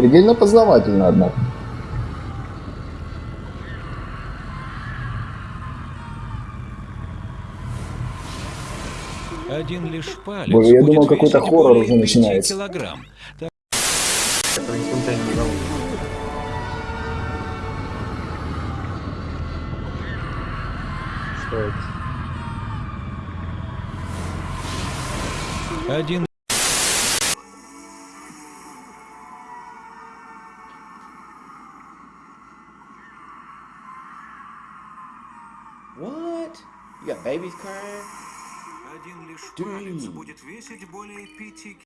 Предельно познавательно, однако. Один лишь палец Боже, я думал, какой-то хоррор уже начинается. килограмм. Что это? Один What? You got babies crying? Один лишь Dang. палец будет весить более пяти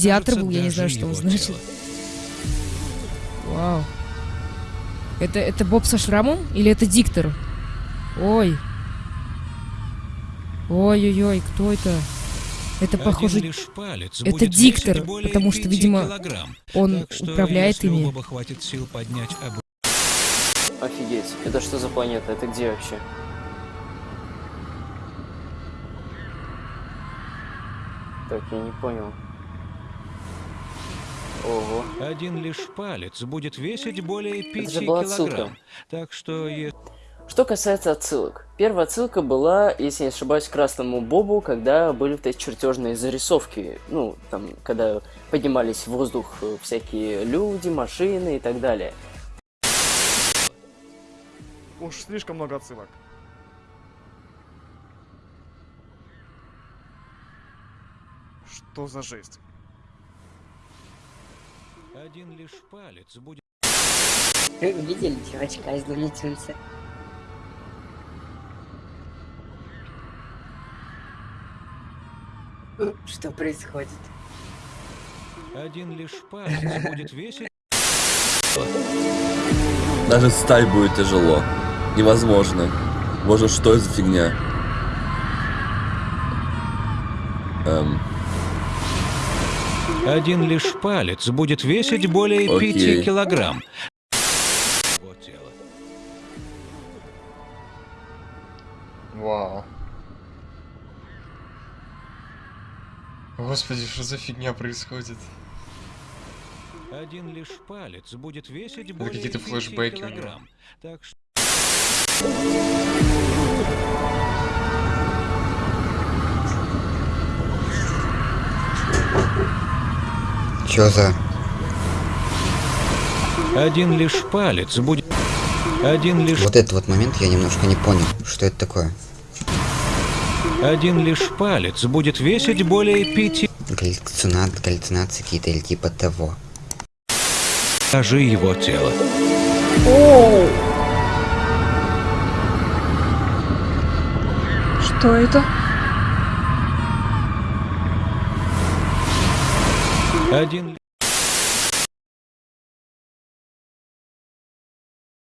Театр Кажется, был, я не знаю, что он значит. Вау. Это, это Боб со шрамом или это диктор? Ой. Ой-ой-ой, кто это? Это, Один похоже, лишь палец это диктор, потому что, видимо, килограмм. он Так что, управляет ими. Офигеть, это что за планета? Это где вообще? Так, я не понял. Ого. Один лишь палец будет весить более же пяти была отсылка. килограмм. Так что, Что касается отсылок. Первая отсылка была, если не ошибаюсь, Красному Бобу, когда были вот эти чертежные зарисовки. Ну, там, когда поднимались в воздух э, всякие люди, машины и так далее. Уж слишком много отсылок. Что за жесть? один лишь палец будет Вы видели чувачка из Луни Что происходит? один лишь палец будет весить Даже встать будет тяжело. Невозможно. Боже, что это за фигня? Эм, Один лишь палец будет весить более Окей. пяти килограмм. Его тело. Вау. Господи, что за фигня происходит? Один лишь палец будет весить более какие-то флешбеки у него. килограмм. Так что Чё за... один лишь палец будет... Один лишь... Вот этот вот момент я немножко не понял, что это такое. Один лишь палец будет весить более пяти... Галлюцина... Галлюцинации какие-то или типа того. Покажи его тело. Что это? Один